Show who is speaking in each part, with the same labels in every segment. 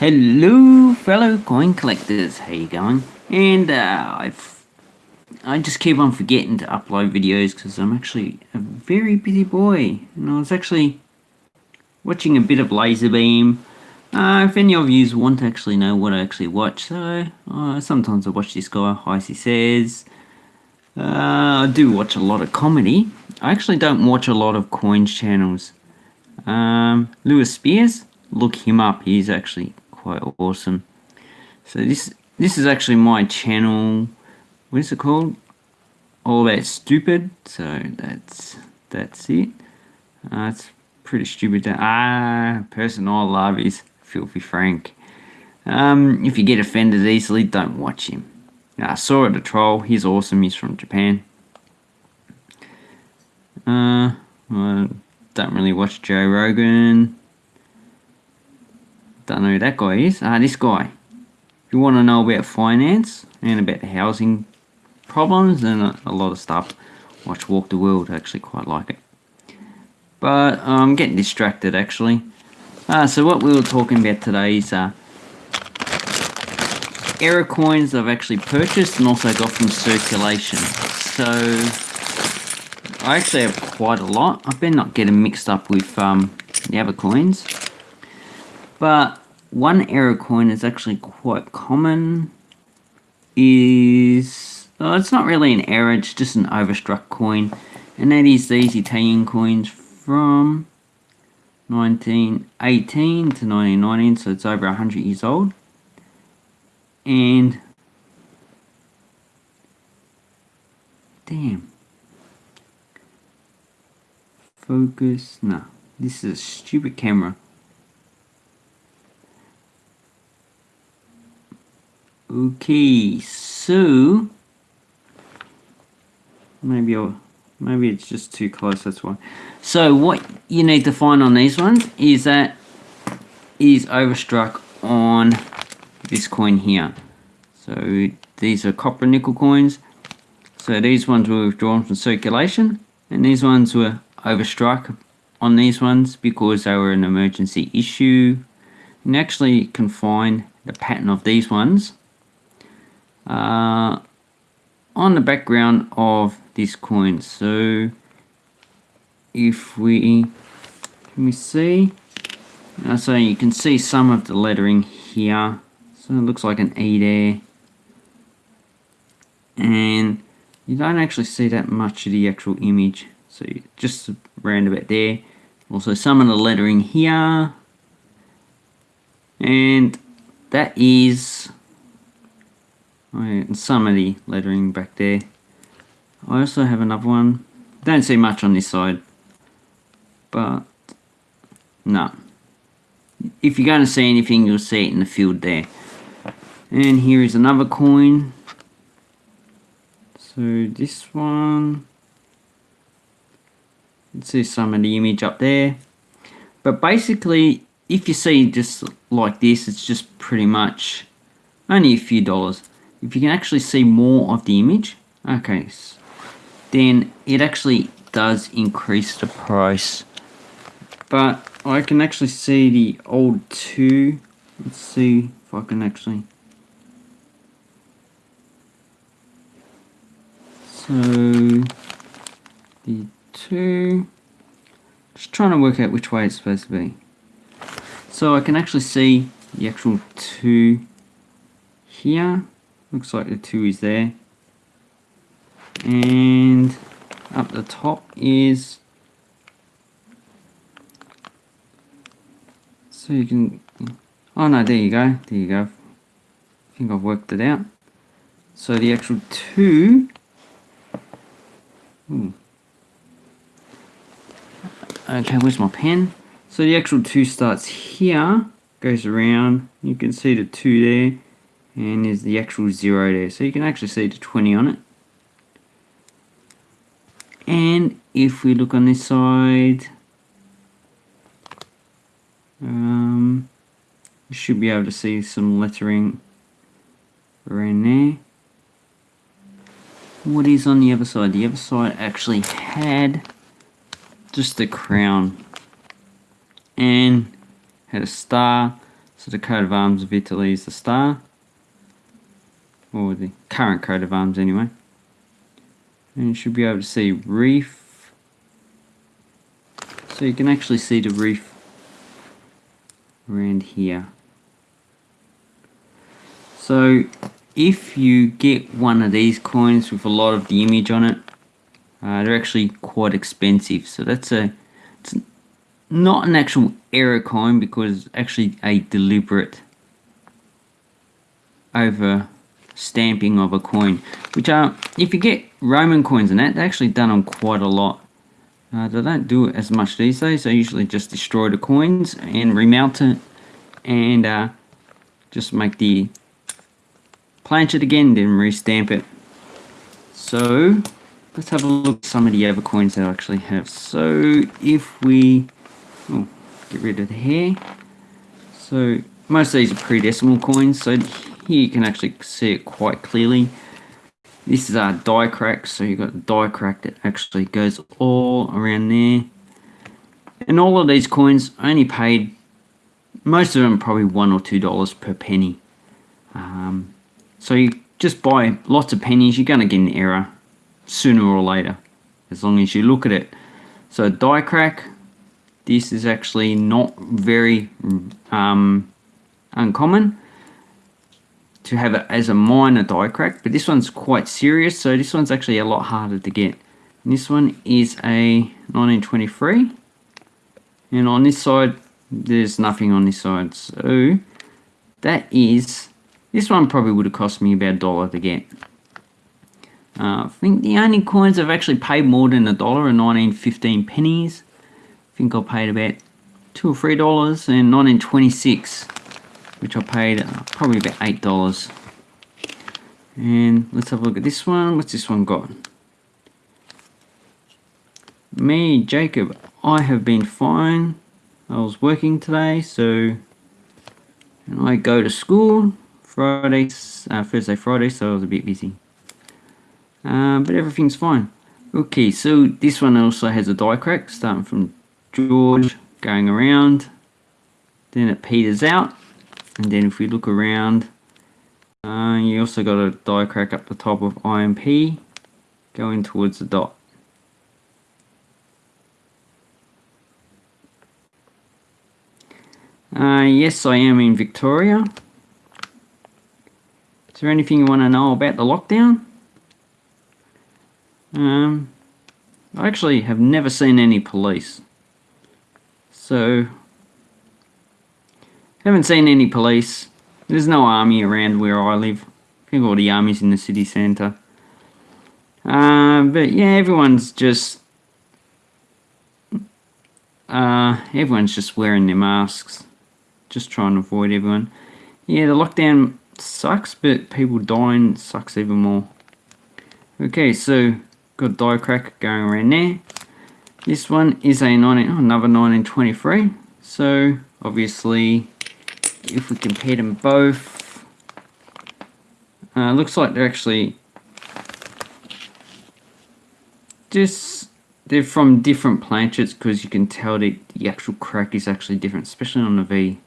Speaker 1: Hello, fellow coin collectors. How you going? And uh, I've I just keep on forgetting to upload videos because I'm actually a very busy boy. And I was actually watching a bit of Lazarbeam. Uh, if any of you want to actually know what I actually watch, so uh, sometimes I watch this guy, Heisey Says. Uh, I do watch a lot of comedy. I actually don't watch a lot of coins channels. Um, Lewis Spears, look him up. He's actually quite awesome. So this this is actually my channel. What is it called? All that stupid. So that's that's it. Uh, it's pretty stupid. To, ah, person I love is Filthy Frank. Um, if you get offended easily, don't watch him. Uh, Saw it a Troll. He's awesome. He's from Japan. Uh, well, don't really watch Joe Rogan. Don't know who that guy is. Ah, this guy. If you want to know about finance and about housing problems and a, a lot of stuff, watch Walk the World. I actually quite like it. But I'm getting distracted actually. Uh, so what we were talking about today is uh, error coins I've actually purchased and also got from circulation. So I actually have quite a lot. I've been not getting mixed up with um, the other coins. But one error coin is actually quite common is well, it's not really an error it's just an overstruck coin. And that is these Italian coins from 1918 to 1919 so it's over 100 years old. And damn. Focus no this is a stupid camera Okay, so maybe I'll, maybe it's just too close. That's why. So what you need to find on these ones is that is overstruck on this coin here. So these are copper nickel coins. So these ones were withdrawn from circulation, and these ones were overstruck on these ones because they were an emergency issue. And actually can find the pattern of these ones uh, on the background of this coin. So if we let me see, uh, so you can see some of the lettering here. So it looks like an E there, and you don't actually see that much of the actual image. So just around about there. Also some of the lettering here, and that is and some of the lettering back there. I also have another one. Don't see much on this side, but no. If you're going to see anything, you'll see it in the field there. And here is another coin. So this one, you see some of the image up there. But basically, if you see just like this, it's just pretty much only a few dollars if you can actually see more of the image, okay, then it actually does increase the price. But I can actually see the old two. Let's see if I can actually. So the two. Just trying to work out which way it's supposed to be. So I can actually see the actual two here looks like the two is there. And up the top is so you can oh no there you go there you go. I think I've worked it out. So the actual two ooh. okay where's my pen? So the actual two starts here goes around. You can see the two there and there's the actual zero there. So you can actually see the 20 on it. And if we look on this side um, you should be able to see some lettering around there. What is on the other side? The other side actually had just the crown and had a star. So the coat of arms of Italy is the star, or the current coat of arms anyway. And you should be able to see reef. So you can actually see the reef around here. So if you get one of these coins with a lot of the image on it, uh, they're actually quite expensive. So that's a, it's not an actual error coin because it's actually a deliberate over stamping of a coin. Which are, if you get Roman coins and that, they're actually done on quite a lot. Uh, they don't do it as much these days. They usually just destroy the coins and remount it and uh, just make the planchet again, then restamp it. So let's have a look at some of the other coins that I actually have. So if we oh, get rid of the hair. So most of these are pre-decimal coins. So here you can actually see it quite clearly. This is our die crack, so you've got die crack that actually goes all around there. And all of these coins only paid, most of them probably one or two dollars per penny. Um, so you just buy lots of pennies, you're going to get an error sooner or later, as long as you look at it. So die crack, this is actually not very um, uncommon to have it as a minor die crack, but this one's quite serious, so this one's actually a lot harder to get. And this one is a 1923, and on this side, there's nothing on this side, so that is, this one probably would have cost me about a dollar to get. Uh, I think the only coins I've actually paid more than a dollar are 1915 pennies. I think I paid about two or three dollars and 1926 which I paid uh, probably about eight dollars. And let's have a look at this one. What's this one got? Me Jacob I have been fine. I was working today so and I go to school Friday uh, Thursday Friday so I was a bit busy. Uh, but everything's fine. Okay so this one also has a die crack starting from George going around. Then it peters out and then if we look around uh, you also got a die crack up the top of IMP going towards the dot. Uh, yes I am in Victoria. Is there anything you want to know about the lockdown? Um, I actually have never seen any police. So haven't seen any police. There's no army around where I live. I think all the army's in the city centre. Uh, but yeah, everyone's just... Uh, everyone's just wearing their masks. Just trying to avoid everyone. Yeah, the lockdown sucks, but people dying sucks even more. Okay, so got die crack going around there. This one is a 19, oh, another 1923. So obviously if we compare them both, uh, looks like they're actually just they're from different planchets because you can tell that the actual crack is actually different, especially on the V.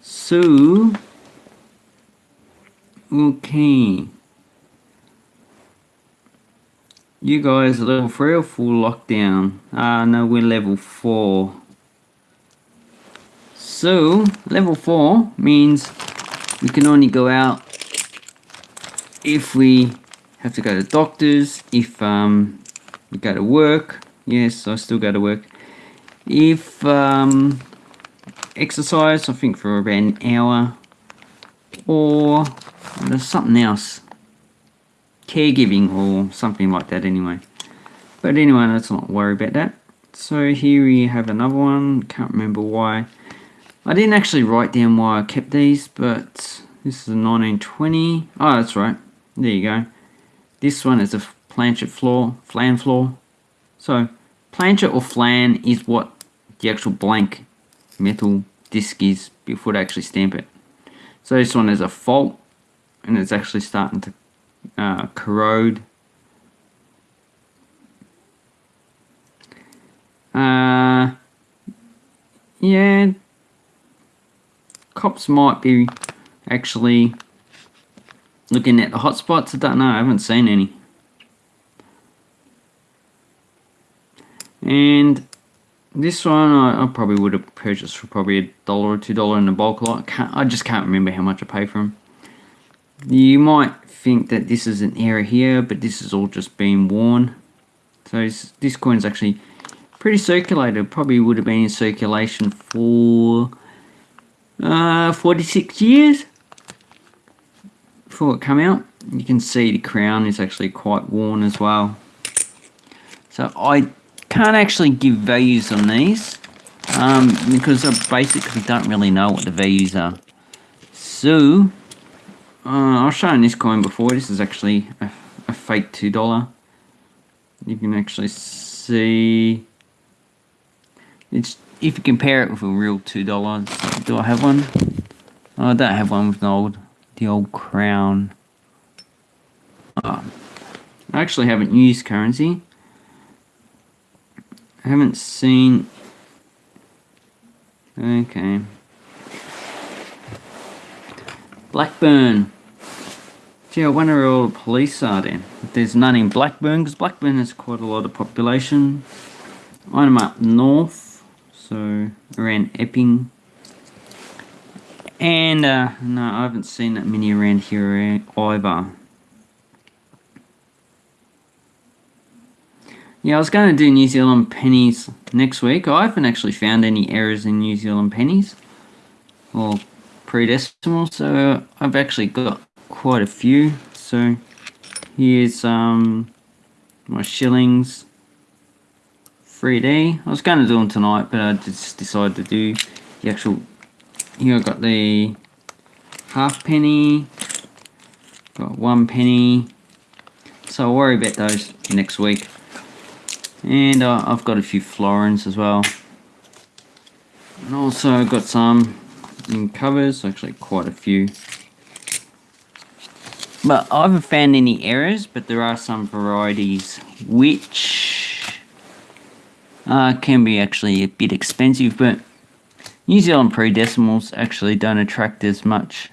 Speaker 1: So, okay. You guys level 3 or full lockdown? Ah, uh, no, we're level 4. So level 4 means we can only go out if we have to go to doctors, if um, we go to work, yes I still go to work, if um, exercise I think for about an hour. Or there's something else. Caregiving or something like that anyway. But anyway let's not worry about that. So here we have another one. Can't remember why I didn't actually write down why I kept these, but this is a 1920. Oh, that's right. There you go. This one is a planchet flaw, flan flaw. So, planchet or flan is what the actual blank metal disc is before they actually stamp it. So this one is a fault, and it's actually starting to uh, corrode. Uh, yeah, cops might be actually looking at the hotspots. I don't know. I haven't seen any. And this one I, I, probably would have purchased for probably a dollar or two dollar in the bulk lot. I, I just can't remember how much I paid for them. You might think that this is an error here, but this is all just being worn. So this coin's actually pretty circulated. Probably would have been in circulation for uh, 46 years before it come out. You can see the crown is actually quite worn as well. So I can't actually give values on these um, because I basically don't really know what the values are. So uh, I've shown this coin before. This is actually a, a fake $2. You can actually see it's if you compare it with a real $2. Do I have one? Oh, I don't have one with the old the old crown. Oh, I actually haven't used currency. I haven't seen Okay. Blackburn. Gee, I wonder where all the police are then. If there's none in Blackburn, because Blackburn has quite a lot of population. I'm up north, so around Epping. And, uh, no, I haven't seen that many around here either. Yeah, I was going to do New Zealand pennies next week. I haven't actually found any errors in New Zealand pennies. Or pre-decimal, so I've actually got quite a few. So here's um, my shillings 3D. I was going to do them tonight, but I just decided to do the actual. Here I've got the half penny, got one penny. So I'll worry about those next week. And uh, I've got a few florins as well. And also got some in covers, actually quite a few. But I haven't found any errors, but there are some varieties which uh, can be actually a bit expensive, but New Zealand pre-decimals actually don't attract as much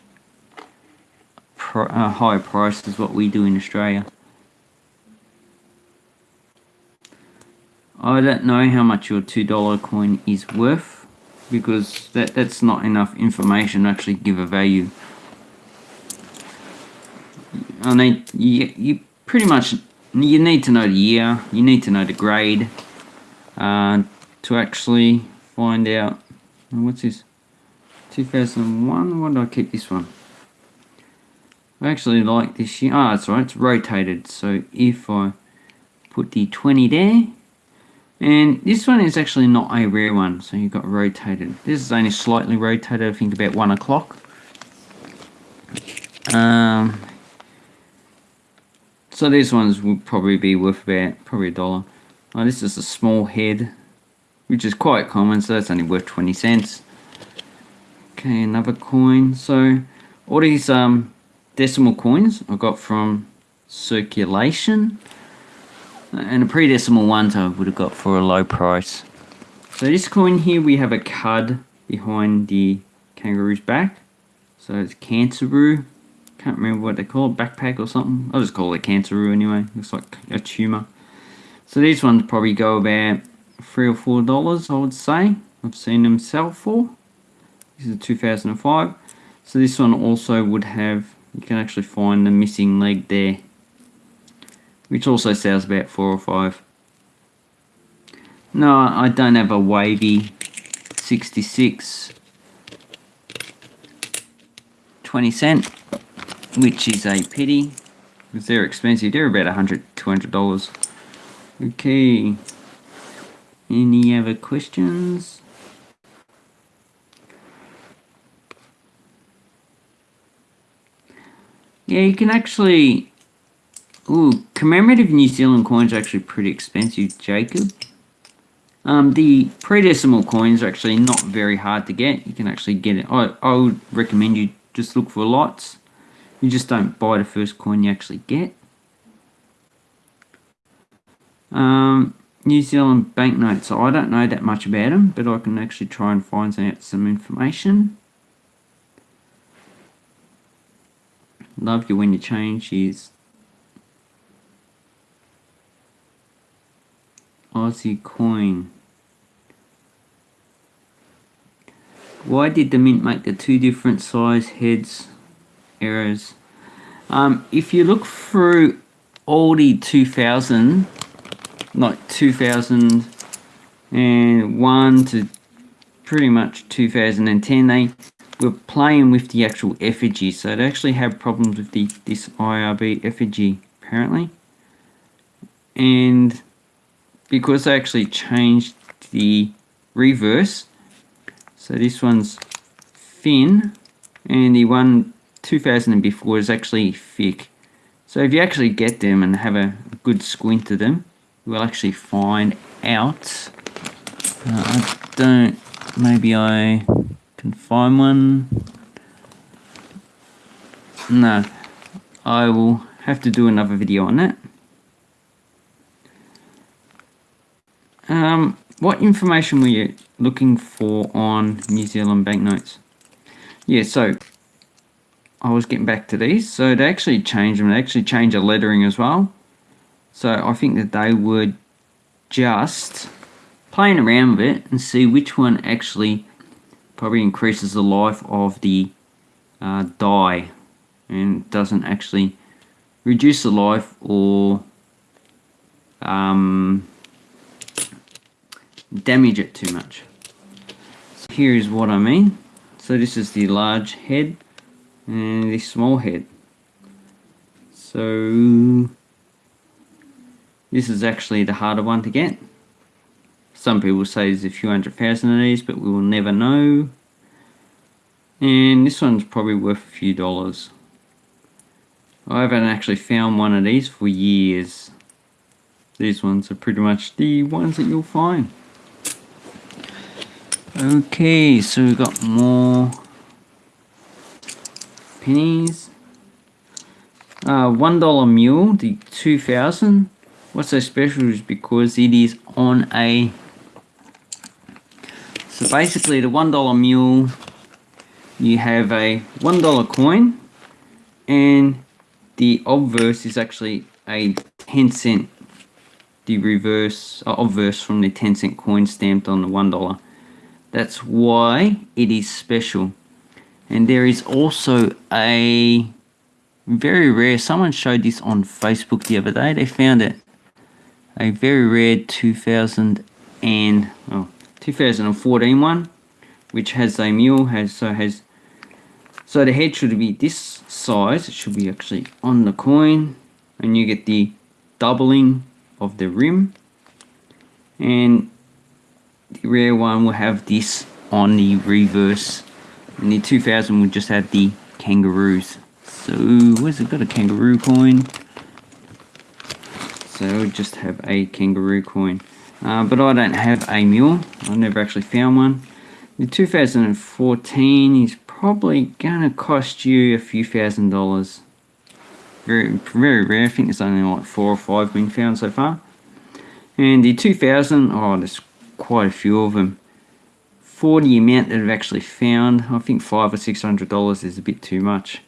Speaker 1: pr uh, higher price as what we do in Australia. I don't know how much your $2 coin is worth because that, that's not enough information to actually give a value. I need you, you pretty much you need to know the year, you need to know the grade uh, to actually find out what's this 2001 why do I keep this one I actually like this year ah oh, that's right it's rotated so if I put the 20 there and this one is actually not a rare one, so you got rotated. This is only slightly rotated, I think about 1 o'clock. Um, so these ones would probably be worth about probably a dollar. This is a small head, which is quite common, so that's only worth 20 cents. Okay, another coin. So all these um, decimal coins I got from circulation and a pre-decimal ones I would have got for a low price. So this coin here we have a cud behind the kangaroo's back. So it's Canceroo. Can't remember what they call it, backpack or something. I'll just call it Canceroo anyway. Looks like a tumour. So these ones probably go about three or four dollars I would say. I've seen them sell for. This is a 2005. So this one also would have, you can actually find the missing leg there which also sells about four or five. No, I don't have a wavy 66 20 cent, which is a pity because they're expensive. They're about 100 $200. Okay. Any other questions? Yeah, you can actually Ooh, commemorative New Zealand coins are actually pretty expensive, Jacob. Um, the pre-decimal coins are actually not very hard to get. You can actually get it. I, I would recommend you just look for lots. You just don't buy the first coin you actually get. Um, New Zealand banknotes. I don't know that much about them, but I can actually try and find out some information. love you when you change is Aussie coin. Why did the mint make the two different size heads errors? Um, if you look through all the 2000, like 2001 to pretty much 2010, they were playing with the actual effigy. So they actually had problems with the this IRB effigy, apparently. And because they actually changed the reverse, so this one's thin, and the one 2000 and before is actually thick. So if you actually get them and have a good squint at them, will actually find out. Uh, I don't, maybe I can find one. No, I will have to do another video on that. Um, what information were you looking for on New Zealand banknotes? Yeah, so I was getting back to these. So they actually changed them. They actually changed the lettering as well. So I think that they would just playing around with it and see which one actually probably increases the life of the uh, die and doesn't actually reduce the life or um, damage it too much. So here is what I mean. So this is the large head and the small head. So this is actually the harder one to get. Some people say there's a few hundred thousand of these, but we will never know. And this one's probably worth a few dollars. I haven't actually found one of these for years. These ones are pretty much the ones that you'll find. Okay, so we've got more pennies. Uh, one dollar mule, the 2000. What's so special is because it is on a so basically the one dollar mule you have a one dollar coin and the obverse is actually a 10 cent the reverse uh, obverse from the 10 cent coin stamped on the one dollar. That's why it is special. And there is also a very rare someone showed this on Facebook the other day they found it a very rare 2000 and oh, 2014 one which has a mule has so has so the head should be this size. It should be actually on the coin and you get the doubling of the rim. And the rare one will have this on the reverse. And the 2000 will just have the kangaroos. So where's it got a kangaroo coin so we just have a kangaroo coin uh, but I don't have a mule. I never actually found one. The 2014 is probably gonna cost you a few thousand dollars. Very, very rare. I think there's only like four or five been found so far. And the 2000, oh, there's quite a few of them. For the amount that I've actually found, I think five or six hundred dollars is a bit too much.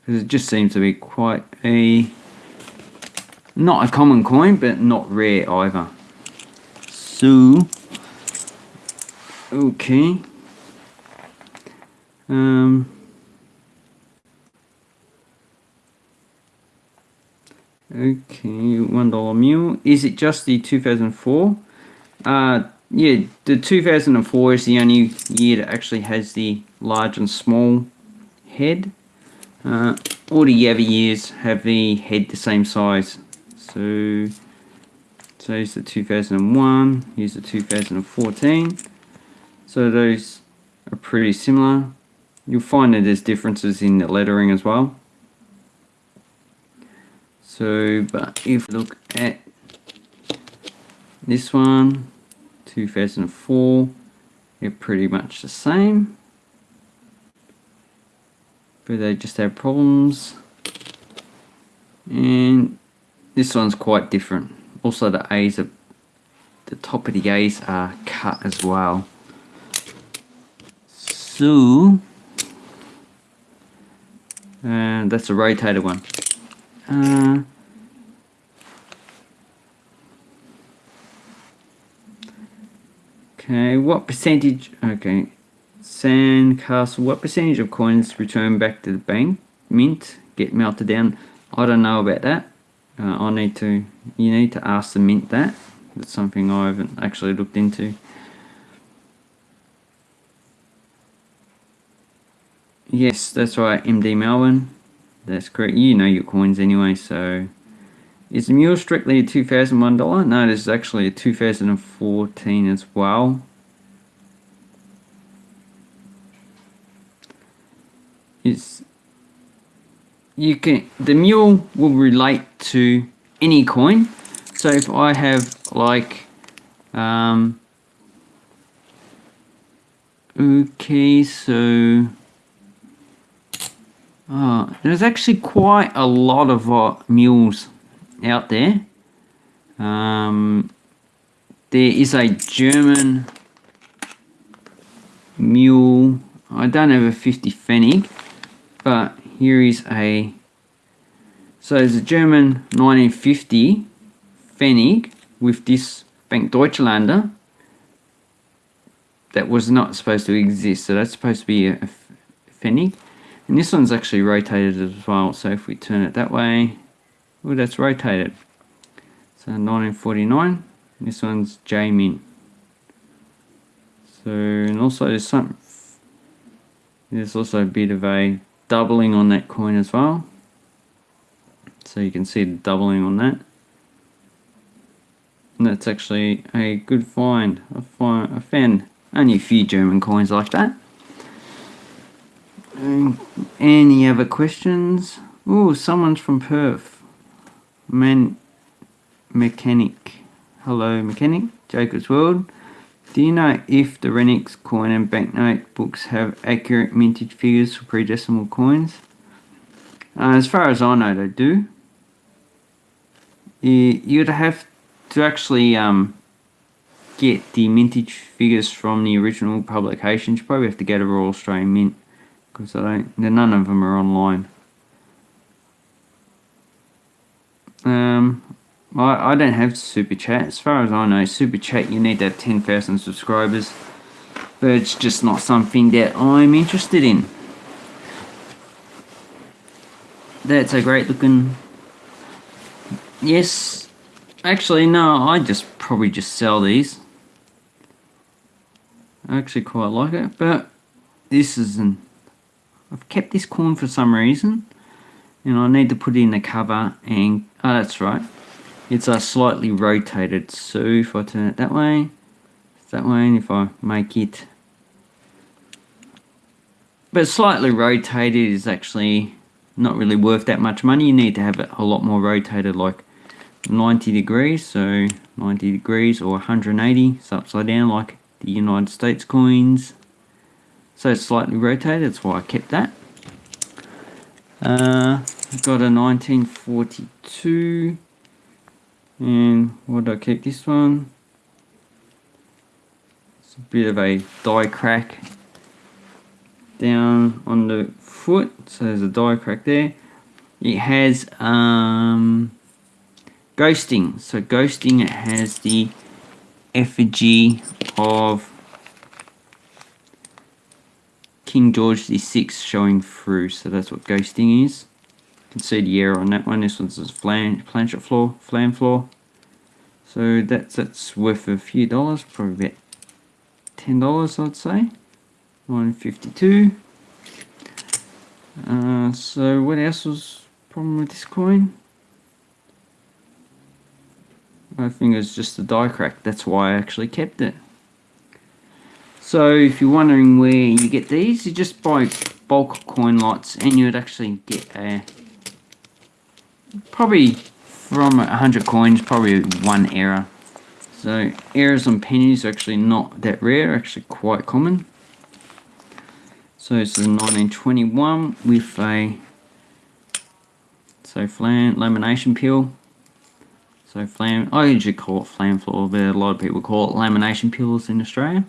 Speaker 1: Because it just seems to be quite a, not a common coin, but not rare either. So, okay. Um, okay, one dollar mule. Is it just the 2004? Uh, yeah, the 2004 is the only year that actually has the large and small head. Uh, all the other years have the head the same size. So here's the 2001, here's the 2014. So those are pretty similar. You'll find that there's differences in the lettering as well. So, but if you look at this one, 2004, they're pretty much the same. But they just have problems. And this one's quite different also the A's are, the top of the A's are cut as well. So, And that's a rotated one. Uh, okay, what percentage? Okay, Sandcastle. What percentage of coins return back to the bank mint get melted down? I don't know about that. Uh, I need to. You need to ask the mint that. That's something I haven't actually looked into. Yes, that's right, MD Melbourne. That's correct. You know your coins anyway, so... Is the mule strictly a $2001? No, this is actually a 2014 as well. It's... You can... The mule will relate to any coin. So if I have like... Um, okay, so... Oh, there's actually quite a lot of uh, mules out there. Um, there is a German mule. I don't have a 50 Pfennig, but here is a. So there's a German 1950 Pfennig with this Bank deutscher Länder that was not supposed to exist. So that's supposed to be a, Pfennig. And this one's actually rotated as well. So if we turn it that way, oh, that's rotated. So 1949. This one's J-Min. So, and also there's some, there's also a bit of a doubling on that coin as well. So you can see doubling on that. And that's actually a good find. I, find, I found only a few German coins like that. Um, any other questions? Oh, someone's from Perth. Man, mechanic. Hello, mechanic. Jacob's World. Do you know if the Renniks coin and banknote books have accurate mintage figures for pre-decimal coins? Uh, as far as I know, they do. You'd have to actually um, get the mintage figures from the original publications. You probably have to get a Royal Australian Mint because I don't, none of them are online. Um, I, I don't have Super Chat. As far as I know, Super Chat you need to have 10,000 subscribers. But it's just not something that I'm interested in. That's a great looking... Yes. Actually, no, I just probably just sell these. I actually quite like it, but this is an I've kept this corn for some reason and I need to put it in the cover and oh that's right it's a slightly rotated so if I turn it that way. That way and if I make it. But slightly rotated is actually not really worth that much money. You need to have it a lot more rotated like 90 degrees so 90 degrees or 180 so upside down like the United States coins. So it's slightly rotated, that's why I kept that. Uh, I've got a 1942 and what do I keep this one? It's a bit of a die crack down on the foot, so there's a die crack there. It has um, ghosting, so ghosting it has the effigy of King George VI showing through, so that's what ghosting is. You the error on that one. This one's a flan planchet flaw, flam flaw. So that's that's worth a few dollars, probably about ten dollars I'd say. 152. Uh, so what else was problem with this coin? I think it's just the die crack. That's why I actually kept it. So if you're wondering where you get these, you just buy bulk coin lots and you'd actually get a probably from 100 coins, probably one error. So errors on pennies are actually not that rare, actually quite common. So it's a 1921 with a so flan lamination peel. So flam, I usually call it flam flaw, but a lot of people call it lamination peels in Australia.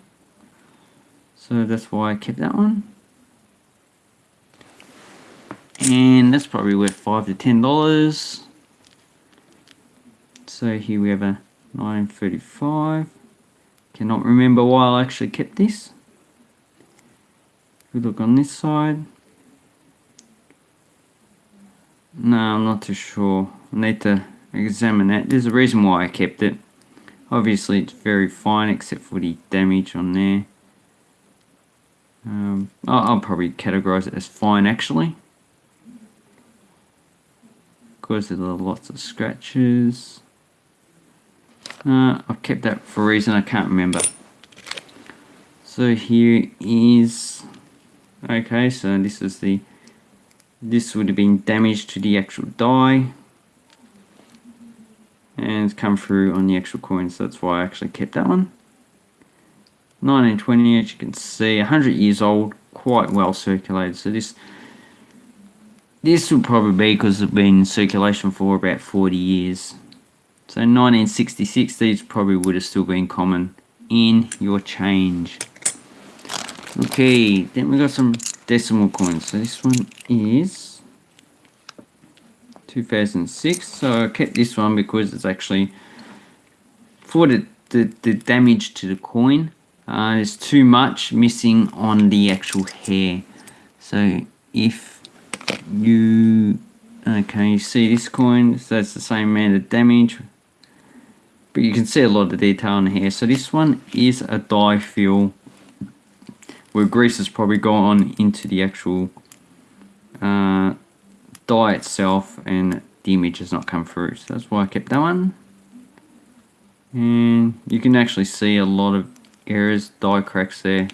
Speaker 1: So that's why I kept that one. and that's probably worth five to ten dollars. So here we have a 1935 cannot remember why I actually kept this. We look on this side. No I'm not too sure. I need to examine that. There's a reason why I kept it. Obviously it's very fine except for the damage on there. Um, I'll, I'll probably categorize it as fine actually course there's lots of scratches. Uh, I've kept that for a reason I can't remember. So here is, okay, so this is the, this would have been damage to the actual die. And it's come through on the actual coin, so that's why I actually kept that one. 1920, as you can see, 100 years old, quite well circulated. So this this would probably be because it's been in circulation for about 40 years. So 1966, these probably would have still been common in your change. Okay, then we got some decimal coins. So this one is 2006. So I kept this one because it's actually for the, the, the damage to the coin. Uh, there's too much missing on the actual hair. So if you okay you see this coin so that's the same amount of damage. But you can see a lot of detail in here. So this one is a die fill where grease has probably gone into the actual uh, die itself and the image has not come through. So that's why I kept that one. And you can actually see a lot of errors die cracks there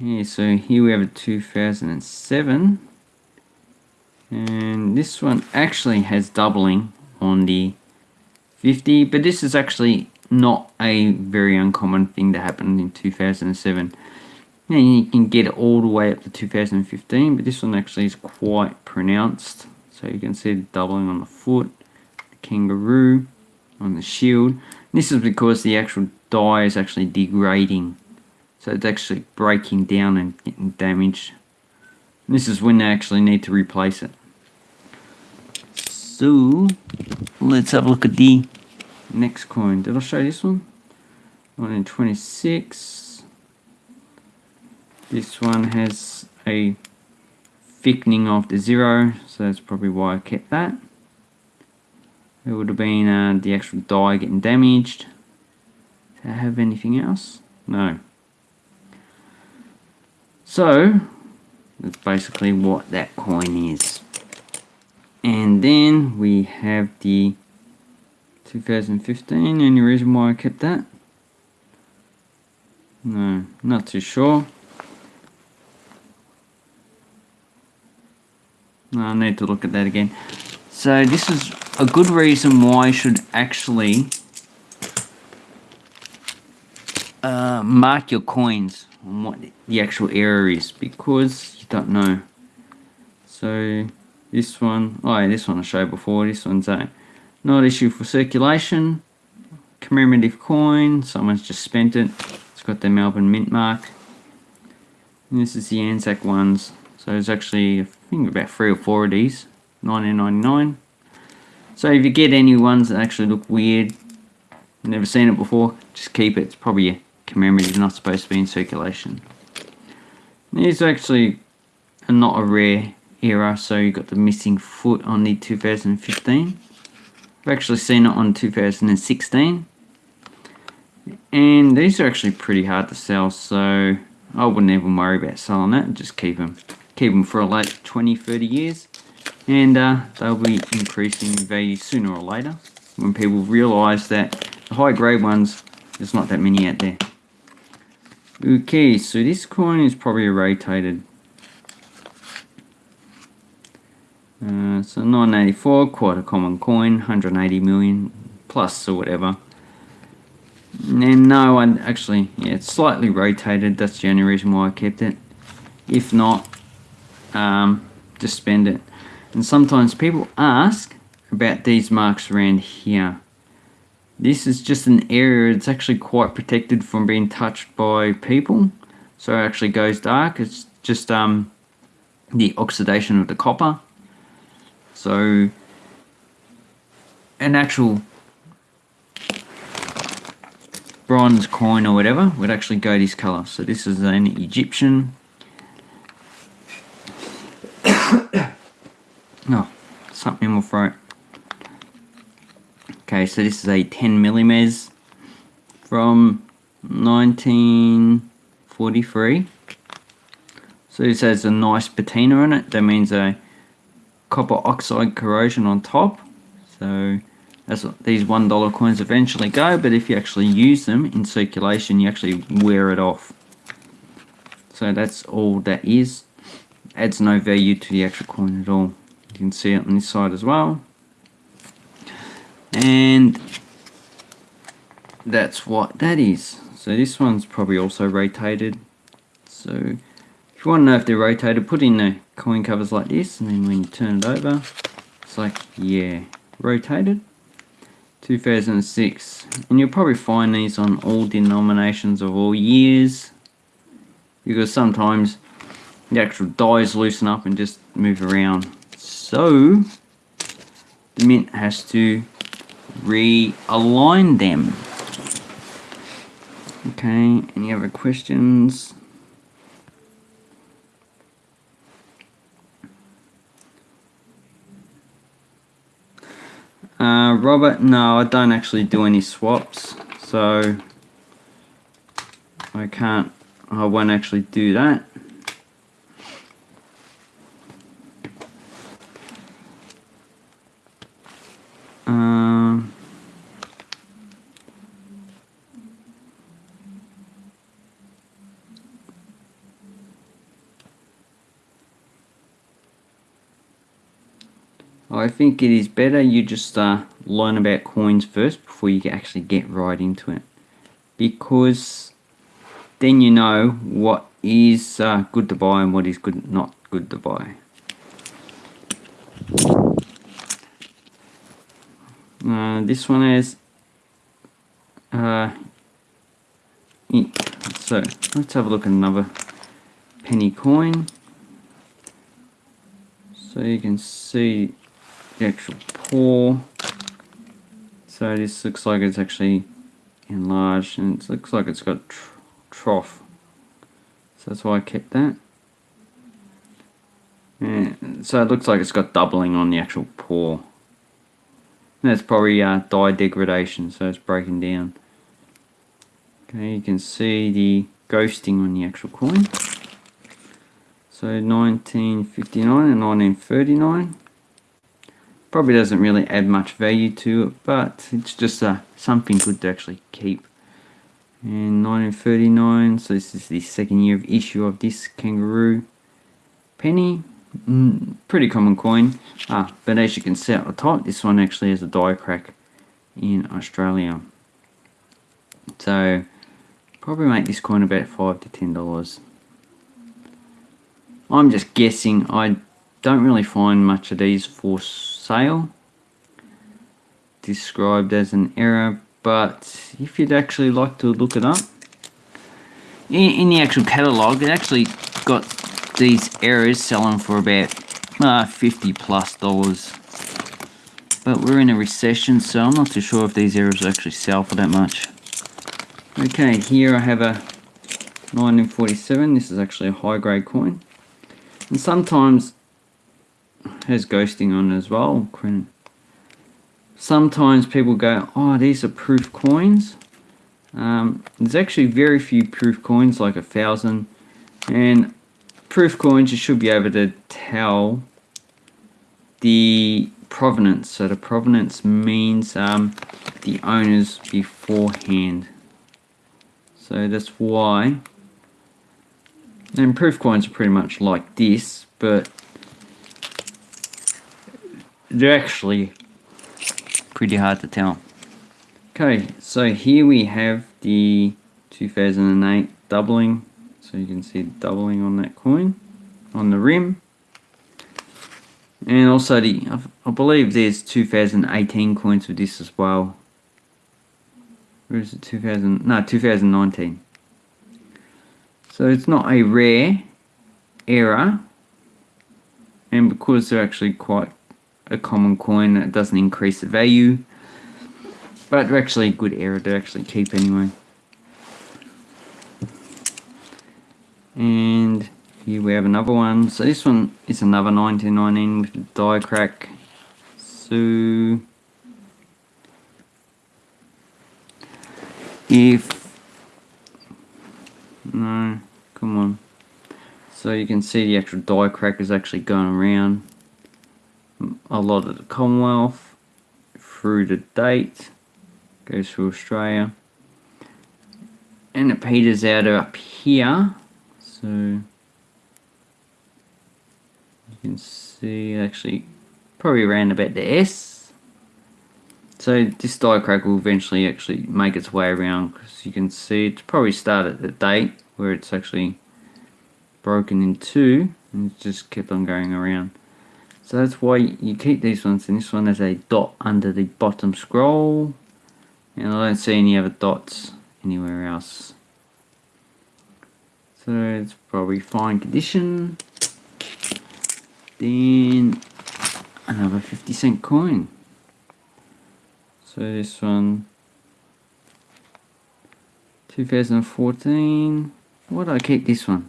Speaker 1: So here we have a 2007 and this one actually has doubling on the 50 but this is actually not a very uncommon thing that happened in 2007 and you can get all the way up to 2015 but this one actually is quite pronounced. So you can see the doubling on the foot the kangaroo on the shield. This is because the actual die is actually degrading so it's actually breaking down and getting damaged. And this is when they actually need to replace it. So, let's have a look at the next coin. Did I show this one? One in 26. This one has a thickening of the zero, so that's probably why I kept that. It would have been uh, the actual die getting damaged. Do I have anything else? No. So, that's basically what that coin is. And then we have the 2015. Any reason why I kept that? No, not too sure. No, I need to look at that again. So this is a good reason why I should actually uh, mark your coins on what the actual error is because you don't know. So this one, oh yeah, this one I showed before, this one's a not issue for circulation, commemorative coin, someone's just spent it, it's got the Melbourne Mint mark. And this is the Anzac ones, so there's actually I think about three or four of these, 1999. So if you get any ones that actually look weird, never seen it before, just keep it, it's probably commemorative, is not supposed to be in circulation. These actually not a rare error, so you've got the missing foot on the 2015. I've actually seen it on 2016. And these are actually pretty hard to sell, so I wouldn't even worry about selling that. Just keep them. Keep them for like 20, 30 years. And uh, they'll be increasing in value sooner or later. When people realise that the high grade ones, there's not that many out there. Okay, so this coin is probably rotated. Uh, so 984, quite a common coin, 180 million plus or whatever. And no, I actually, yeah, it's slightly rotated. That's the only reason why I kept it. If not, um, just spend it. And sometimes people ask about these marks around here. This is just an area, it's actually quite protected from being touched by people. So it actually goes dark. It's just um, the oxidation of the copper. So an actual bronze coin or whatever would actually go this color. So this is an Egyptian. oh, something in my throat. Okay, so this is a 10 millimeters from 1943. So this has a nice patina in it. That means a copper oxide corrosion on top. So that's what these one dollar coins eventually go. But if you actually use them in circulation, you actually wear it off. So that's all that is. Adds no value to the actual coin at all. You can see it on this side as well. And that's what that is. So this one's probably also rotated. So if you want to know if they're rotated, put in the coin covers like this, and then when you turn it over, it's like, yeah, rotated. 2006. And you'll probably find these on all denominations of all years. Because sometimes the actual dies loosen up and just move around. So, the mint has to realign them. Okay, any other questions? Uh, Robert, no, I don't actually do any swaps, so I can't, I won't actually do that. Think it is better you just uh, learn about coins first before you actually get right into it. Because then you know what is uh, good to buy and what is good not good to buy. Uh, this one has uh, so let's have a look at another penny coin so you can see the actual paw. So this looks like it's actually enlarged and it looks like it's got tr trough. So that's why I kept that. And so it looks like it's got doubling on the actual paw. And that's probably uh, die degradation, so it's breaking down. Okay, you can see the ghosting on the actual coin. So 1959 and 1939 probably doesn't really add much value to it but it's just uh, something good to actually keep. And 1939 so this is the second year of issue of this kangaroo penny. Mm, pretty common coin. Ah, but as you can see at the top this one actually has a die crack in Australia. So probably make this coin about five to ten dollars. I'm just guessing. I don't really find much of these for sale described as an error but if you'd actually like to look it up in, in the actual catalog it actually got these errors selling for about uh, 50 plus dollars. But we're in a recession so I'm not too sure if these errors actually sell for that much. Okay here I have a 1947 this is actually a high grade coin. And sometimes has ghosting on as well. Sometimes people go, oh, these are proof coins. Um, there's actually very few proof coins, like a thousand. And proof coins, you should be able to tell the provenance. So the provenance means um, the owners beforehand. So that's why. And proof coins are pretty much like this, but they're actually pretty hard to tell. Okay, so here we have the 2008 doubling. So you can see doubling on that coin, on the rim. And also the, I believe there's 2018 coins with this as well. Where is it, 2000, no, 2019. So it's not a rare error and because they're actually quite a common coin it doesn't increase the value. But they're actually a good error to actually keep anyway. And here we have another one. So this one is another 1919 with die crack. So if no come on. So you can see the actual die crack is actually going around a lot of the Commonwealth through the date goes through Australia. And it peters out up here so you can see actually probably around about the S. So this die crack will eventually actually make its way around because you can see it's probably started at the date where it's actually broken in two and just kept on going around so that's why you keep these ones and this one has a dot under the bottom scroll. And I don't see any other dots anywhere else. So it's probably fine condition. Then another 50 cent coin. So this one 2014 why do I keep this one?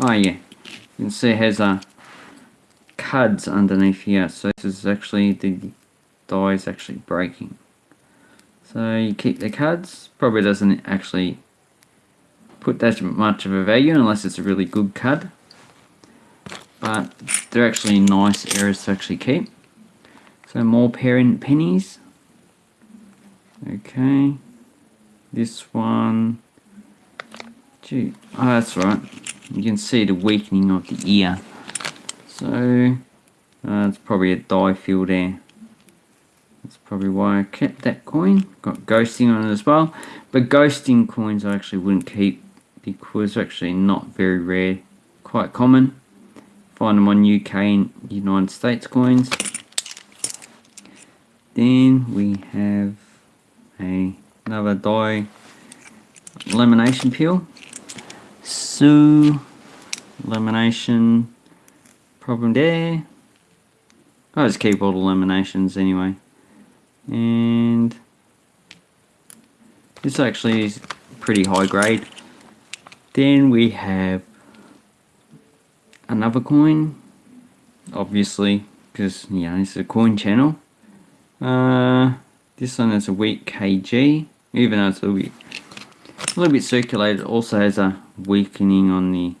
Speaker 1: Oh yeah. You can see it has a cuds underneath here. So this is actually the die is actually breaking. So you keep the cuds probably doesn't actually put that much of a value unless it's a really good cud but they're actually nice errors to actually keep. So more parent pennies. Okay. This one. Gee. Oh that's right. You can see the weakening of the ear so uh, it's probably a die fill there. That's probably why I kept that coin. Got ghosting on it as well. But ghosting coins I actually wouldn't keep because they're actually not very rare. Quite common. Find them on UK and United States coins. Then we have a another die lamination peel. So lamination problem there. I just keep all the laminations anyway. And this actually is pretty high grade. Then we have another coin, obviously, because yeah, it's a coin channel. Uh, this one is a weak KG, even though it's a little bit, a little bit circulated. Also has a weakening on the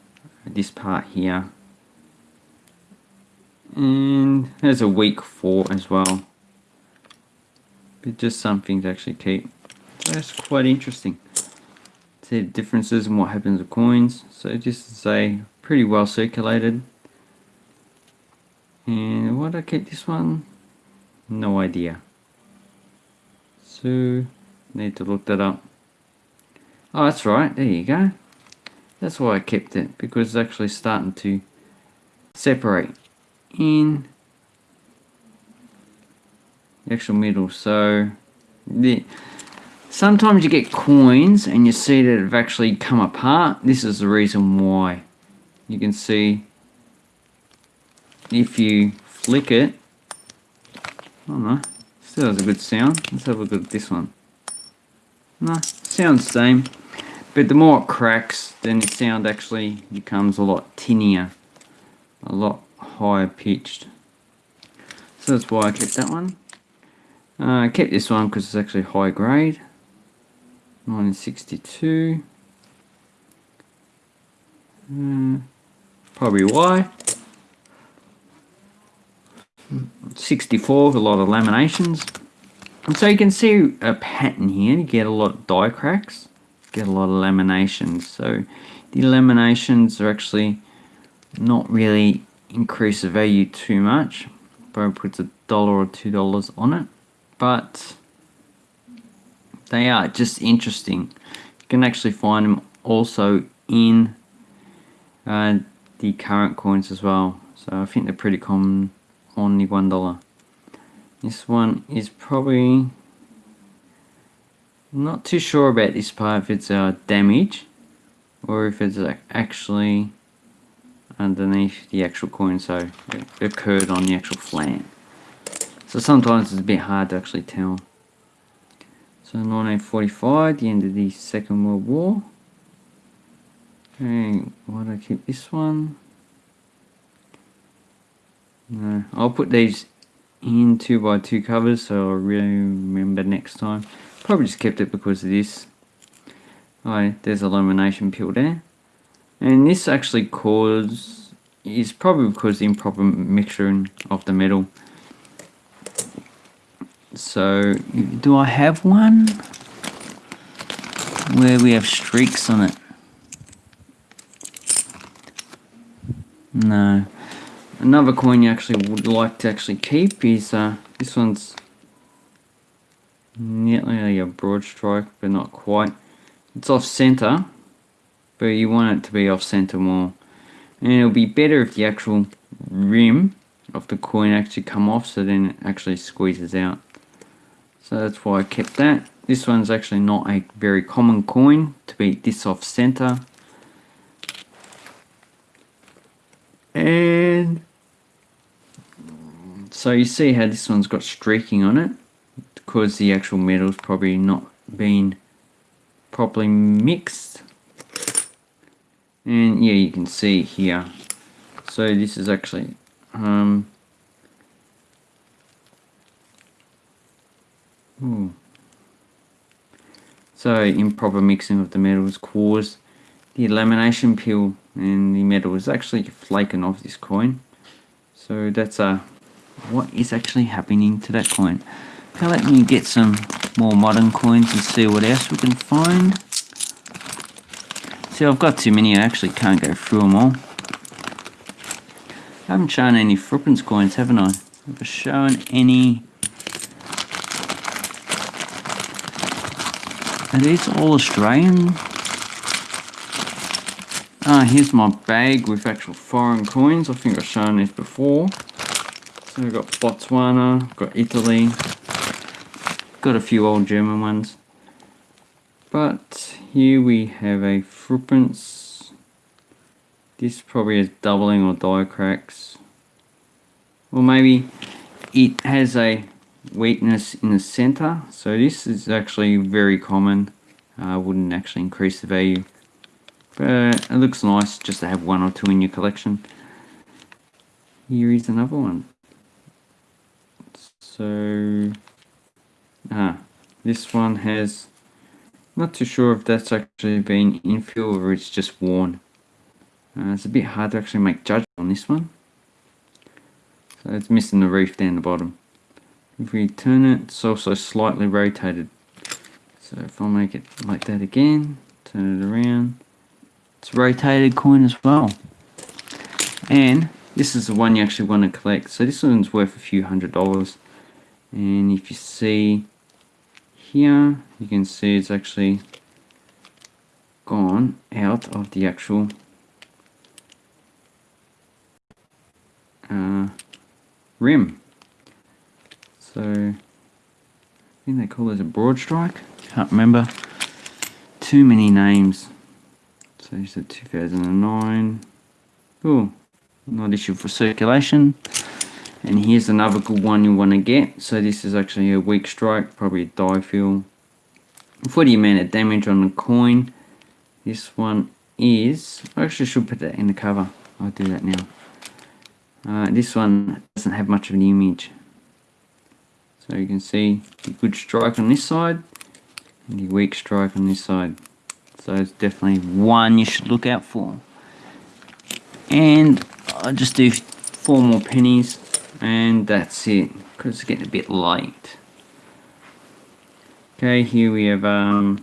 Speaker 1: this part here and there's a weak 4 as well. But just something to actually keep. That's quite interesting. See the differences in what happens with coins. So just to say pretty well circulated. And why do I keep this one? No idea. So need to look that up. Oh that's right. There you go. That's why I kept it because it's actually starting to separate in the actual middle. So the sometimes you get coins and you see that have actually come apart. This is the reason why. You can see if you flick it, I don't know, still has a good sound. Let's have a look at this one. No, sounds same. But the more it cracks, then the sound actually becomes a lot tinnier. A lot higher pitched. So that's why I kept that one. Uh, I kept this one because it's actually high grade. 1962. Uh, probably why. 64 a lot of laminations. And so you can see a pattern here. You get a lot of die cracks, get a lot of laminations. So the laminations are actually not really increase the value too much. Probably puts a dollar or two dollars on it. But they are just interesting. You can actually find them also in uh, the current coins as well. So I think they're pretty common on the one dollar. This one is probably not too sure about this part if it's a uh, damage or if it's actually a underneath the actual coin so it occurred on the actual flat. So sometimes it's a bit hard to actually tell. So 1945, the end of the Second World War. Okay, why do I keep this one? No, I'll put these in 2 by 2 covers so I'll remember next time. Probably just kept it because of this. Oh, there's a lamination peel there. And this actually cause is probably because the improper mixing of the metal. So, do I have one where we have streaks on it? No. Another coin you actually would like to actually keep is uh, this one's nearly a broad strike, but not quite. It's off center, but you want it to be off center more. And it'll be better if the actual rim of the coin actually come off, so then it actually squeezes out. So that's why I kept that. This one's actually not a very common coin to be this off center. And so you see how this one's got streaking on it because the actual metal's probably not been properly mixed and yeah you can see here so this is actually um ooh. so improper mixing of the metals caused the lamination peel and the metal is actually flaking off this coin so that's a what is actually happening to that coin. Now let me get some more modern coins and see what else we can find. See, I've got too many, I actually can't go through them all. I haven't shown any Philippines coins, haven't I? Have I shown any... Are these all Australian? Ah, here's my bag with actual foreign coins. I think I've shown this before. So we've got Botswana, got Italy, got a few old German ones. But here we have a Philippines. This probably is doubling or die cracks. Or maybe it has a weakness in the center. So this is actually very common. Uh, wouldn't actually increase the value. But it looks nice just to have one or two in your collection. Here is another one. So, ah, this one has, not too sure if that's actually been infill or it's just worn. Uh, it's a bit hard to actually make judgment on this one. So it's missing the reef down the bottom. If we turn it, it's also slightly rotated. So if I make it like that again, turn it around, it's rotated coin as well. And this is the one you actually want to collect. So this one's worth a few hundred dollars and if you see here you can see it's actually gone out of the actual uh, rim. So I think they call it a broad strike. Can't remember. Too many names. So it's a 2009 oh not issued for circulation and here's another good one you want to get. So this is actually a weak strike probably a die for the amount of damage on the coin. This one is I actually should put that in the cover. I'll do that now. Uh, this one doesn't have much of an image. So you can see the good strike on this side and the weak strike on this side. So it's definitely one you should look out for. And I'll just do four more pennies and that's it. Because it's getting a bit light. Okay here we have um,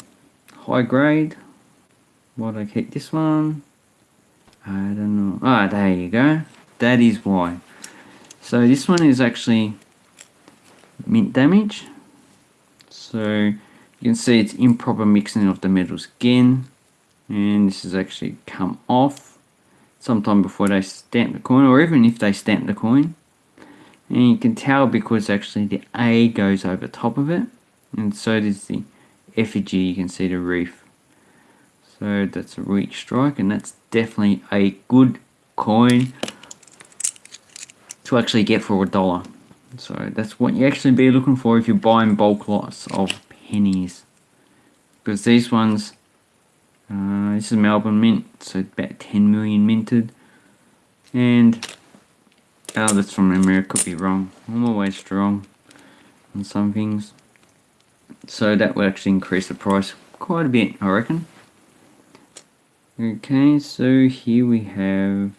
Speaker 1: high grade. Why did I keep this one? I don't know. Ah there you go. That is why. So this one is actually mint damage. So you can see it's improper mixing of the metals again and this has actually come off sometime before they stamp the coin or even if they stamp the coin and you can tell because actually the A goes over top of it and so does the effigy you can see the reef so that's a weak strike and that's definitely a good coin to actually get for a dollar. So that's what you actually be looking for if you're buying bulk lots of pennies. Because these ones, uh, this is Melbourne Mint, so about 10 million minted. And, oh, that's from memory, could be wrong. I'm always wrong on some things. So that will actually increase the price quite a bit, I reckon. Okay, so here we have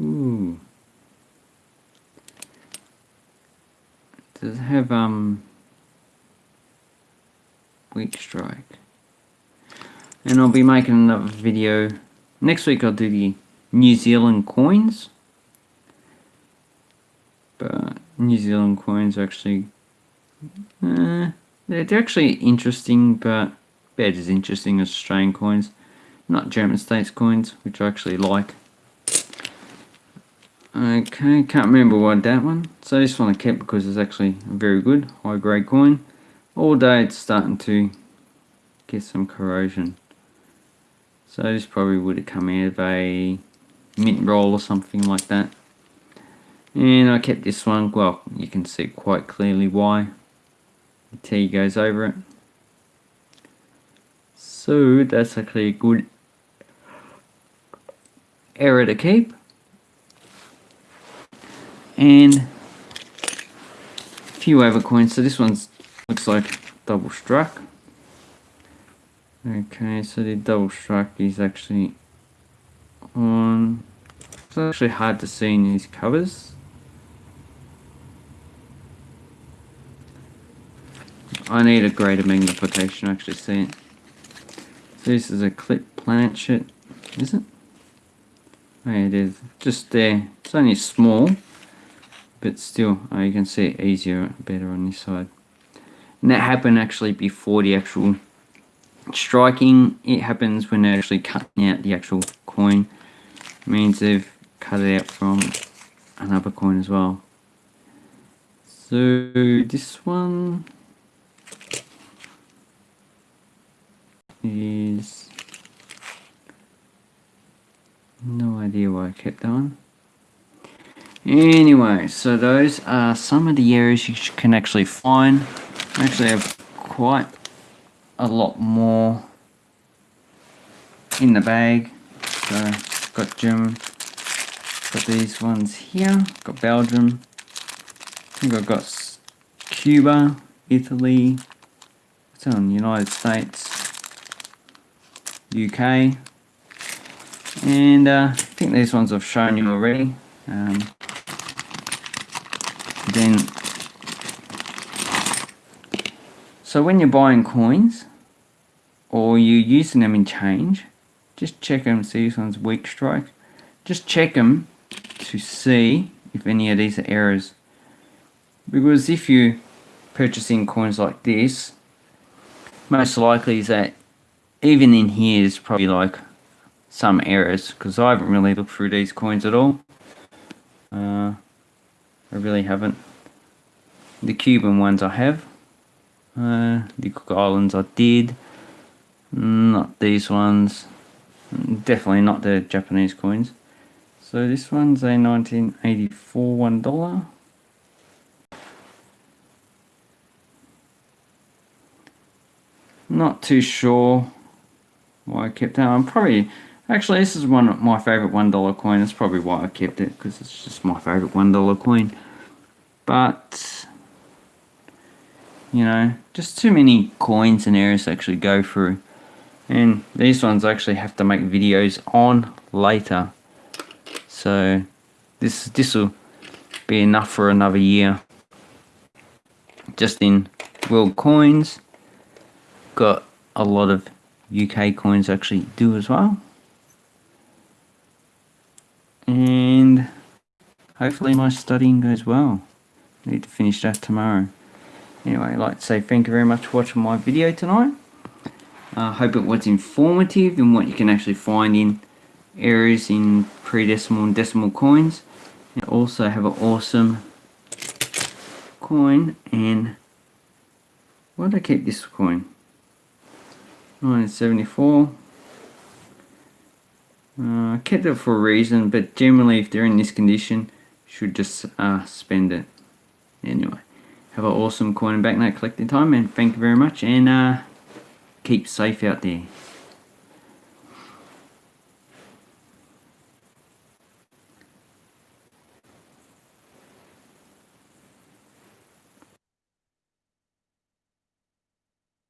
Speaker 1: Ooh. Does it have um weak strike? And I'll be making another video. Next week I'll do the New Zealand coins. But New Zealand coins are actually uh, they're, they're actually interesting but about as interesting as Australian coins. Not German states coins, which I actually like. Okay, can't remember what that one. So this one I kept because it's actually a very good high grade coin. All day it's starting to get some corrosion. So this probably would have come out of a mint roll or something like that. And I kept this one, well you can see quite clearly why. The T goes over it. So that's actually a good error to keep and a few other coins. So this one's looks like double struck. Okay, so the double strike is actually on. It's actually hard to see in these covers. I need a greater magnification to actually see it. So this is a clip planchet, is it? Oh, it is. Just there. It's only small but still uh, you can see it easier better on this side and that happened actually before the actual striking it happens when they're actually cutting out the actual coin. It means they've cut it out from another coin as well. So this one is no idea why I kept that one. Anyway, so those are some of the areas you can actually find. I actually have quite a lot more in the bag. So got German, got these ones here, got Belgium, I think I've got Cuba, Italy, what's on United States, UK, and uh, I think these ones I've shown you already. Um, then so when you're buying coins or you're using them in change just check them see this one's weak strike just check them to see if any of these are errors because if you're purchasing coins like this most likely is that even in here is probably like some errors because I haven't really looked through these coins at all uh, I really haven't. The Cuban ones I have. Uh, the Cook Islands I did. Not these ones. Definitely not the Japanese coins. So this one's a 1984 one dollar. Not too sure why I kept that. I'm probably Actually, this is one of my favorite $1 coin. That's probably why I kept it, because it's just my favorite $1 coin. But, you know, just too many coins and areas to actually go through. And these ones I actually have to make videos on later. So, this this will be enough for another year. Just in world coins. Got a lot of UK coins actually do as well and hopefully my studying goes well. Need to finish that tomorrow. Anyway, I'd like to say thank you very much for watching my video tonight. I uh, hope it was informative in what you can actually find in areas in pre-decimal and decimal coins. And also have an awesome coin and why did I keep this coin? 1974 Uh, I kept it for a reason, but generally if they're in this condition, should just uh, spend it. Anyway, have an awesome coin and banknote collecting time and thank you very much and uh, keep safe out there.